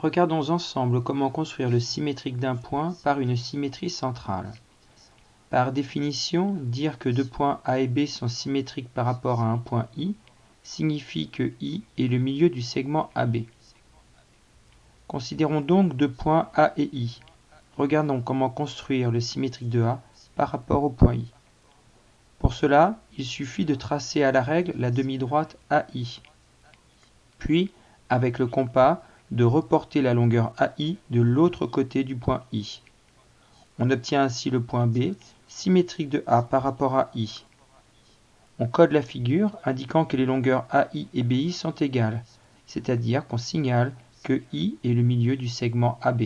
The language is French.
Regardons ensemble comment construire le symétrique d'un point par une symétrie centrale. Par définition, dire que deux points A et B sont symétriques par rapport à un point I signifie que I est le milieu du segment AB. Considérons donc deux points A et I. Regardons comment construire le symétrique de A par rapport au point I. Pour cela, il suffit de tracer à la règle la demi-droite AI. Puis, avec le compas, de reporter la longueur AI de l'autre côté du point I. On obtient ainsi le point B, symétrique de A par rapport à I. On code la figure indiquant que les longueurs AI et BI sont égales, c'est-à-dire qu'on signale que I est le milieu du segment AB.